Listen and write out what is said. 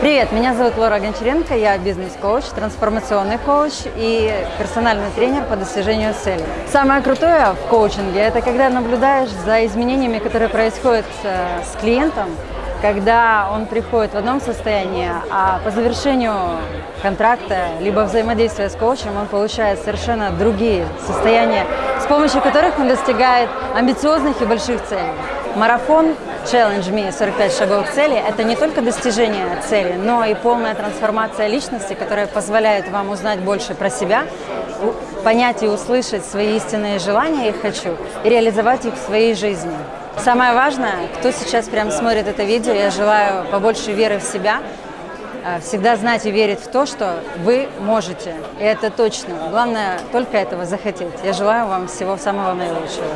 Привет, меня зовут Лора Гончаренко, я бизнес-коуч, трансформационный коуч и персональный тренер по достижению целей. Самое крутое в коучинге – это когда наблюдаешь за изменениями, которые происходят э, с клиентом, когда он приходит в одном состоянии, а по завершению контракта либо взаимодействия с коучем он получает совершенно другие состояния, с помощью которых он достигает амбициозных и больших целей. Марафон Challenge Me 45 шагов к цели – это не только достижение цели, но и полная трансформация личности, которая позволяет вам узнать больше про себя, понять и услышать свои истинные желания и хочу, и реализовать их в своей жизни. Самое важное, кто сейчас прямо смотрит это видео, я желаю побольше веры в себя, э, всегда знать и верить в то, что вы можете. И это точно. Главное только этого захотеть. Я желаю вам всего самого наилучшего.